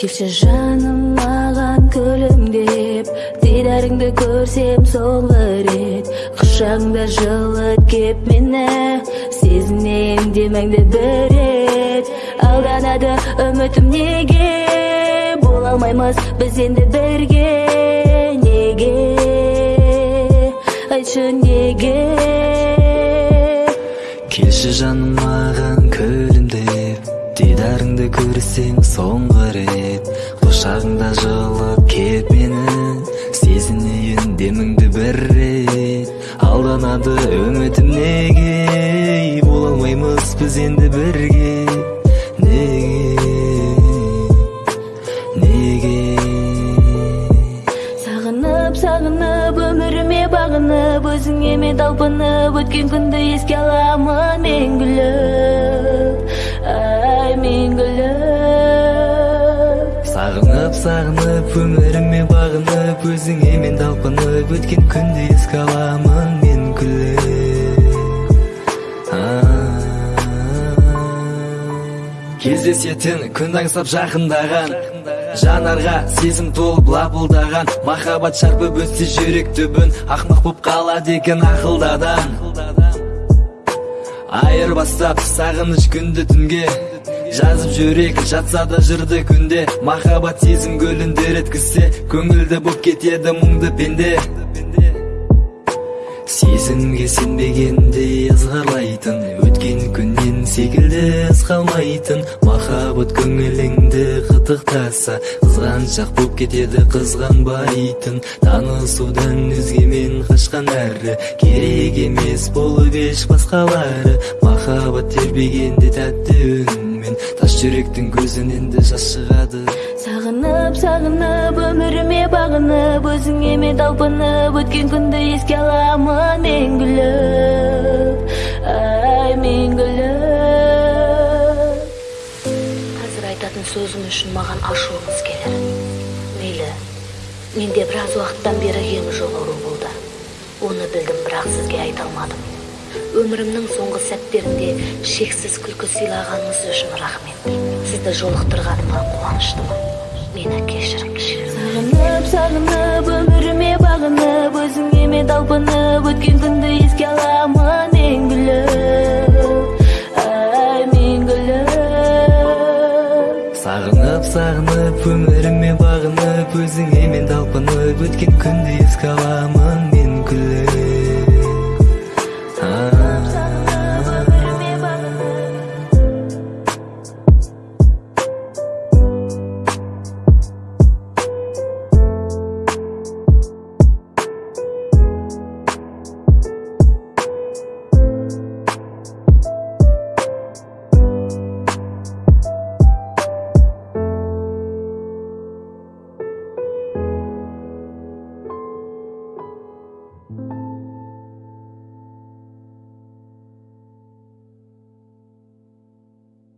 келші жаным маған күлімдеп дидарыңды көрсем соңғы рет. Құшағыңда жылы кеп мені сезінейін демеңді бір рет. Алданады үмітім неге? Бола алмаймыз біз енді бірге. Неге? Айтшы неге? Келші жаным маған дидарыңды көрсем соңғы рет құшағыңда жылып кеп мені сезінейін деміңді бір рет. Алданады үмітім неге? Бола алмаймыз біз енді бірге. Неге? Неге? Сағынып сағынып өміріме бағынып өзіңе мен талпынып өткен күнді еске аламын мәңгілік өміріме бағынып өзіңе мен талпынып өткен күнді еске аламын мен күліп кездесетін күн аңсап жақындаған жанарға сезім толып лапылдаған махаббат шарпып өтсе жүрек түбін ақмақ боп қалады екен ақылдадан. Айырбастап сағыныш күнді түнге жазып жүрек жатса да жырды күнде. Махаббат сезім гүлін еткізсе көңілді боп кетеді мұңды пенде. Сезімге сенбегенде ызғарлайтын өткен күннен секілді із қалмайтын. Махаббат көңіліңді қытықтаса қызғаншақ боп кетеді қызғанбайтын танысудан өзгемен қашқан әрі. Керек емес болып еш басқалары. Махаббат тербегенде тәтті үнмен. Тас жүректің көзінен де жас шығады. Сағынып сағынып өміріме бағынып өзіңе мен талпынып өткен күнді еске аламын мәңгілік ашуыңыз келер. Мейлі менде біраз уақыттан бері ем жоқ ауру болды. Оны білдім бірақ сізге айта алмадым. Өмірімнің соңғы сәттерінде шексіз күлкі сыйлағаныңыз үшін рахмет. Сізді жолықтырғаныма қуаныштымын. Мені кешіріңізші. Сағынып сағынып өміріме бағынып өзіңе мен талпынып өткен күнді сағынып сағынып өміріме бағынып өзіңе мен талпынып өткен күнді еске аламын мен күліп